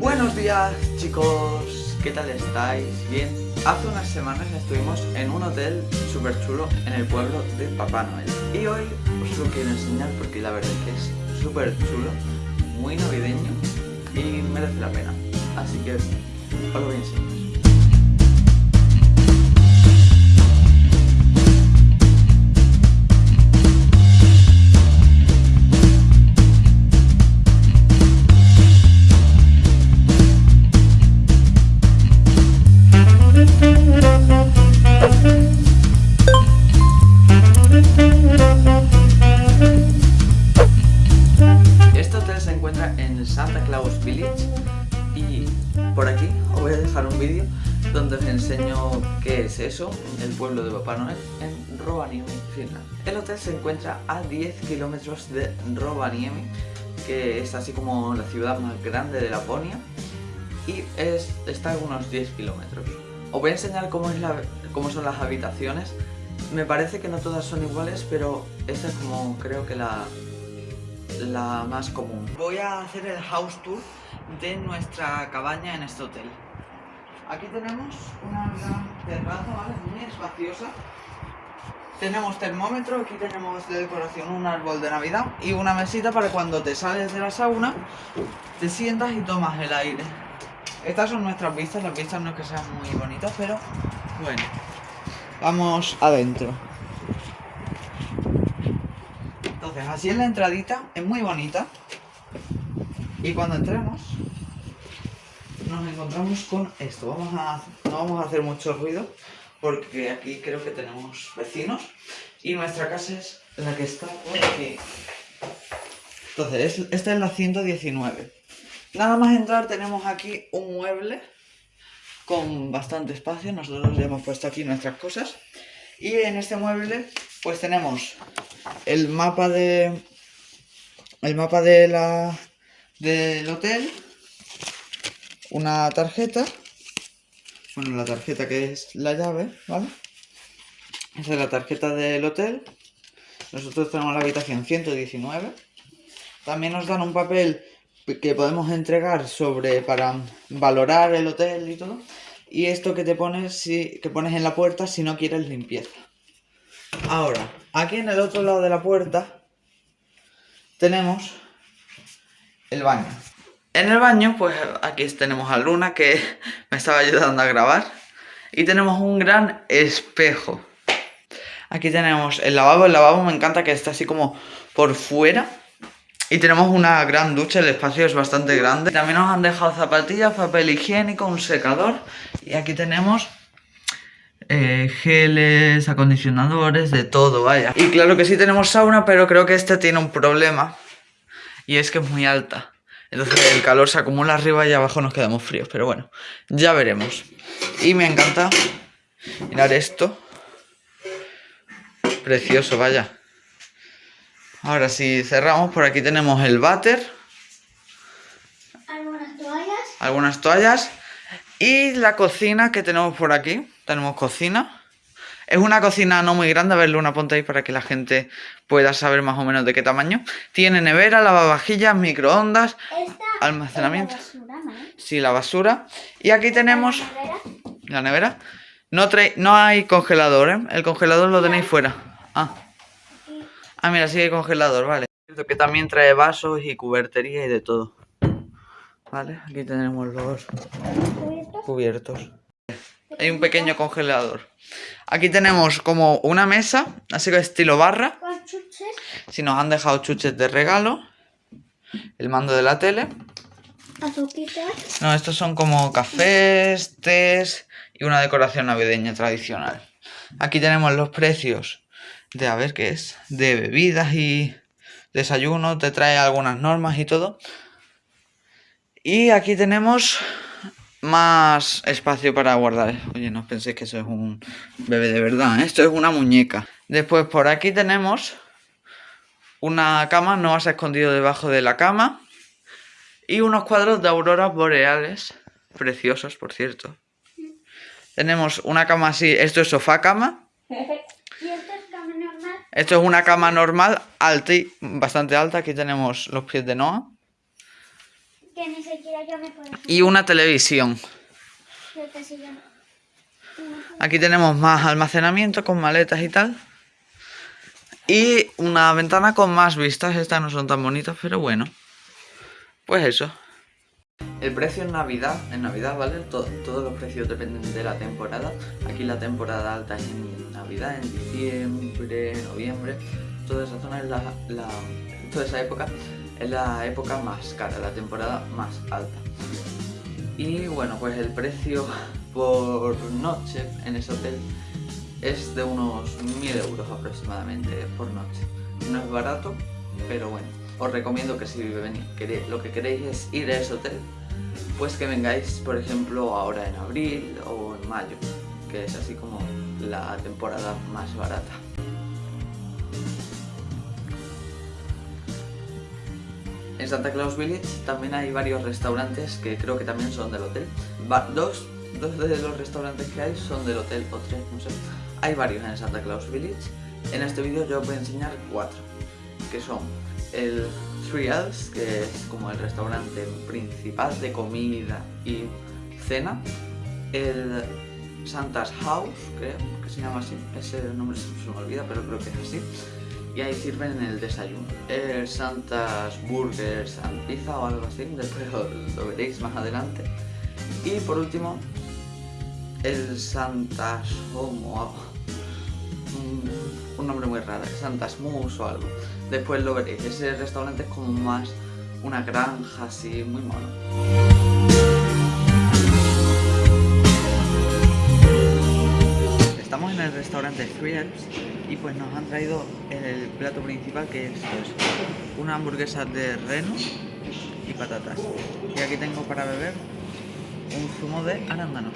Buenos días chicos, ¿qué tal estáis? Bien, hace unas semanas estuvimos en un hotel súper chulo en el pueblo de Papá Noel. Y hoy os lo quiero enseñar porque la verdad es que es súper chulo, muy navideño y merece la pena. Así que os lo voy a enseñar por aquí os voy a dejar un vídeo donde os enseño qué es eso, el pueblo de Papá Noel, en Rovaniemi, Finlandia. El hotel se encuentra a 10 kilómetros de Rovaniemi, que es así como la ciudad más grande de Laponia, y es, está a unos 10 kilómetros. Os voy a enseñar cómo, es la, cómo son las habitaciones. Me parece que no todas son iguales, pero esta es como creo que la, la más común. Voy a hacer el house tour de nuestra cabaña en este hotel. Aquí tenemos una gran terraza, ¿vale? Muy espaciosa. Tenemos termómetro, aquí tenemos de decoración un árbol de navidad y una mesita para cuando te sales de la sauna, te sientas y tomas el aire. Estas son nuestras vistas, las vistas no es que sean muy bonitas, pero bueno. Vamos adentro. Entonces, así es la entradita, es muy bonita. Y cuando entremos, nos encontramos con esto. No vamos a hacer mucho ruido porque aquí creo que tenemos vecinos y nuestra casa es la que está por aquí. Entonces, esta es la 119. Nada más entrar tenemos aquí un mueble con bastante espacio. Nosotros ya hemos puesto aquí nuestras cosas. Y en este mueble pues tenemos el mapa de... El mapa de la, del hotel una tarjeta. Bueno, la tarjeta que es la llave, ¿vale? Esa es la tarjeta del hotel. Nosotros tenemos la habitación 119. También nos dan un papel que podemos entregar sobre para valorar el hotel y todo. Y esto que te pones, si, que pones en la puerta si no quieres limpieza. Ahora, aquí en el otro lado de la puerta tenemos el baño. En el baño, pues aquí tenemos a Luna que me estaba ayudando a grabar. Y tenemos un gran espejo. Aquí tenemos el lavabo. El lavabo me encanta que está así como por fuera. Y tenemos una gran ducha, el espacio es bastante grande. También nos han dejado zapatillas, papel higiénico, un secador. Y aquí tenemos eh, geles, acondicionadores, de todo, vaya. Y claro que sí tenemos sauna, pero creo que este tiene un problema. Y es que es muy alta. Entonces el calor se acumula arriba y abajo nos quedamos fríos. Pero bueno, ya veremos. Y me encanta mirar esto. Precioso, vaya. Ahora si cerramos, por aquí tenemos el váter. Algunas toallas. Algunas toallas. Y la cocina que tenemos por aquí. Tenemos cocina. Es una cocina no muy grande, a verle una punta ahí para que la gente pueda saber más o menos de qué tamaño. Tiene nevera, lavavajillas, microondas, almacenamiento. Es la basura, ¿no? Sí, la basura. Y aquí tenemos ¿La nevera? la nevera. No, trae, no hay congelador, ¿eh? El congelador lo tenéis fuera. Ah. Ah, mira, sí hay congelador, vale. Que también trae vasos y cubertería y de todo. Vale, aquí tenemos los ¿Cubiertos? Hay un pequeño congelador. Aquí tenemos como una mesa, así que estilo barra. Si nos han dejado chuches de regalo. El mando de la tele. No, estos son como cafés, tés y una decoración navideña tradicional. Aquí tenemos los precios de, a ver qué es, de bebidas y desayuno. Te trae algunas normas y todo. Y aquí tenemos más espacio para guardar. Oye, no penséis que eso es un bebé de verdad, ¿eh? esto es una muñeca. Después por aquí tenemos una cama, no vas a escondido debajo de la cama. Y unos cuadros de auroras boreales, preciosos por cierto. Tenemos una cama así, esto es sofá cama. ¿Y esto es cama normal? Esto es una cama normal, alta y bastante alta. Aquí tenemos los pies de Noah. Que que ni siquiera yo me puedo... Y una televisión. Aquí tenemos más almacenamiento con maletas y tal. Y una ventana con más vistas. Estas no son tan bonitas, pero bueno. Pues eso. El precio en Navidad, en Navidad, ¿vale? To- todos los precios dependen de la temporada. Aquí la temporada alta es en Navidad, en diciembre, noviembre. Toda esa zona es la, la- toda esa época es la época más cara, la temporada más alta. Y bueno, pues el precio por noche en ese hotel es de unos 1000 euros aproximadamente por noche. No es barato, pero bueno, os recomiendo que si venís, lo que queréis es ir a ese hotel, pues que vengáis, por ejemplo, ahora en abril o en mayo, que es así como la temporada más barata. En Santa Claus Village también hay varios restaurantes que creo que también son del hotel. Dos, dos de los restaurantes que hay son del hotel o tres, no sé. Hay varios en Santa Claus Village. En este vídeo yo os voy a enseñar cuatro, que son el Three Elves, que es como el restaurante principal de comida y cena. El Santa's House, creo que se llama así. Ese nombre se me olvida, pero creo que es así y ahí sirven el desayuno. El Santa's Burgers and o algo así, después lo, veréis más adelante. Y por último, el Santa's Home o algo. Un, nombre muy raro, Santa's Moose o algo. Después lo veréis. Ese restaurante es como más una granja así, muy mono. El restaurante Elves y pues nos han traído el plato principal que es pues, una hamburguesa de reno y patatas. Y aquí tengo para beber un zumo de arándanos.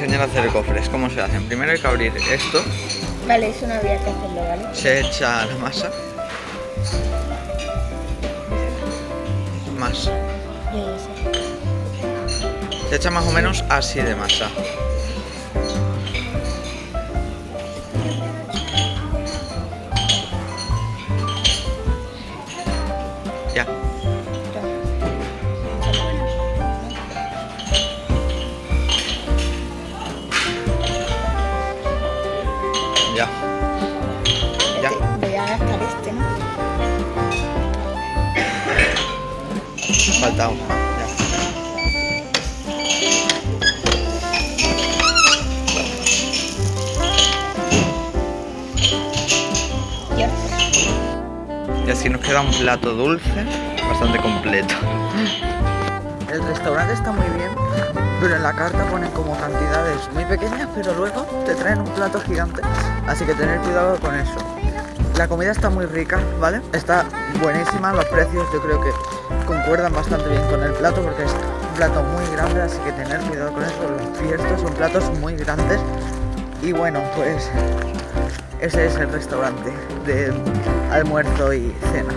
Enseñar a hacer cofres, cómo se hacen. Primero hay que abrir esto, Vale, eso no había que hacerlo, ¿vale? se echa la masa. Más. Yo ya sé. Se echa más o menos así de masa. Y así nos queda un plato dulce, bastante completo. El restaurante está muy bien, pero en la carta ponen como cantidades muy pequeñas, pero luego te traen un plato gigante, así que tener cuidado con eso. La comida está muy rica, ¿vale? Está buenísima, los precios yo creo que concuerdan bastante bien con el plato porque es un plato muy grande, así que tener cuidado con eso. Los fiestos son platos muy grandes y bueno, pues ese es el restaurante de almuerzo y cena.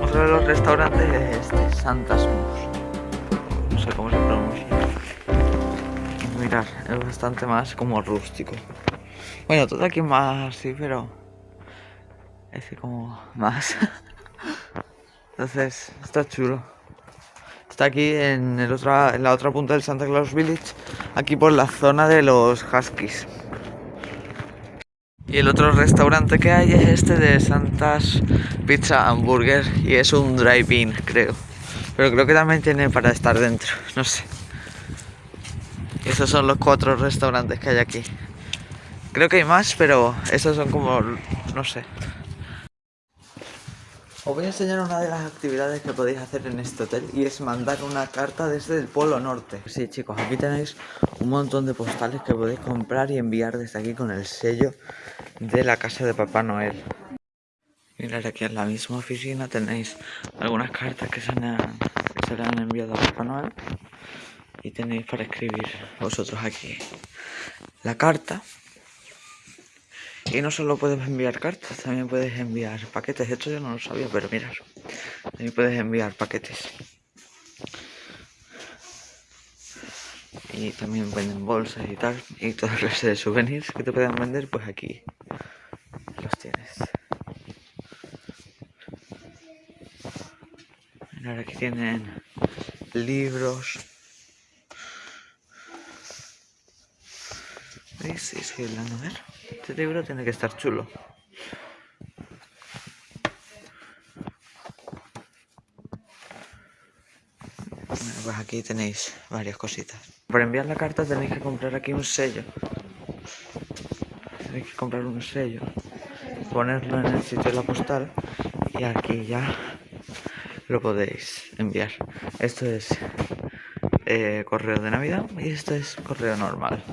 Otro de los restaurantes es este, Santa's Moose. No sé cómo se pronuncia. Mirad, es bastante más como rústico. Bueno, todo aquí es más así, pero... Ese como más. Entonces, está chulo. Está aquí en, el otra, en la otra punta del Santa Claus Village, aquí por la zona de los Huskies. Y el otro restaurante que hay es este de Santas Pizza Hamburger y es un drive-in, creo. Pero creo que también tiene para estar dentro, no sé. Esos son los cuatro restaurantes que hay aquí. Creo que hay más, pero esos son como, no sé. Os voy a enseñar una de las actividades que podéis hacer en este hotel y es mandar una carta desde el Polo Norte. Sí, chicos, aquí tenéis un montón de postales que podéis comprar y enviar desde aquí con el sello de la casa de Papá Noel. Mirad aquí en la misma oficina tenéis algunas cartas que se, han, que se le han enviado a Papá Noel y tenéis para escribir vosotros aquí la carta y no solo puedes enviar cartas, también puedes enviar paquetes. Esto yo no lo sabía, pero mirad. También puedes enviar paquetes. Y también venden bolsas y tal. Y toda clase de souvenirs que te puedan vender, pues aquí los tienes. Mirad, aquí tienen libros. A ver. Este libro tiene que estar chulo. Bueno, pues aquí tenéis varias cositas. Para enviar la carta tenéis que comprar aquí un sello. Tenéis que comprar un sello, ponerlo en el sitio de la postal y aquí ya lo podéis enviar. Esto es eh, correo de Navidad y esto es correo normal.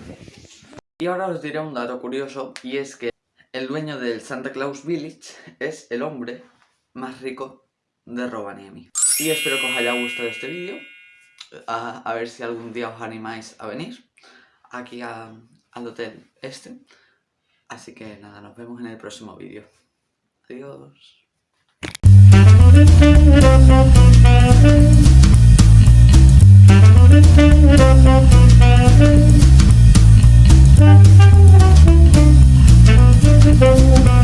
Y ahora os diré un dato curioso y es que el dueño del Santa Claus Village es el hombre más rico de Rovaniemi. Y espero que os haya gustado este vídeo, a, ver si algún día os animáis a venir aquí al hotel este. Así que nada, nos vemos en el próximo vídeo. Adiós. Música